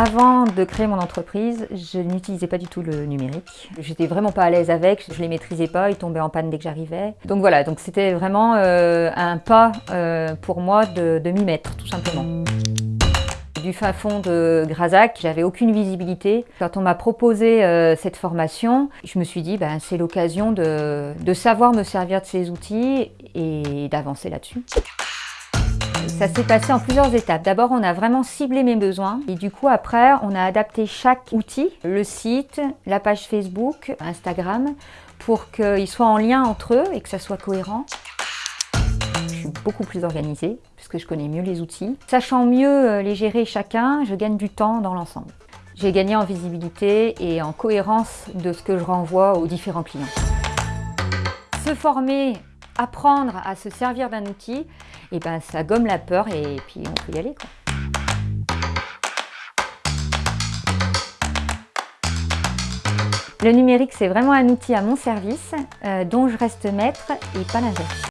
Avant de créer mon entreprise, je n'utilisais pas du tout le numérique. J'étais vraiment pas à l'aise avec, je les maîtrisais pas, ils tombaient en panne dès que j'arrivais. Donc voilà, donc c'était vraiment euh, un pas euh, pour moi de, m'y mettre, tout simplement. Du fin fond de Grazac, j'avais aucune visibilité. Quand on m'a proposé euh, cette formation, je me suis dit ben, c'est l'occasion de savoir me servir de ces outils et d'avancer là-dessus. Ça s'est passé en plusieurs étapes. D'abord, on a vraiment ciblé mes besoins et du coup, après, on a adapté chaque outil, le site, la page Facebook, Instagram, pour qu'ils soient en lien entre eux et que ça soit cohérent. Je suis beaucoup plus organisée puisque je connais mieux les outils. Sachant mieux euh, les gérer chacun, je gagne du temps dans l'ensemble. J'ai gagné en visibilité et en cohérence de ce que je renvoie aux différents clients. Se former apprendre à se servir d'un outil, et eh ben ça gomme la peur et puis on peut y aller. Le numérique, c'est vraiment un outil à mon service, euh, dont je reste maître et pas l'inverse.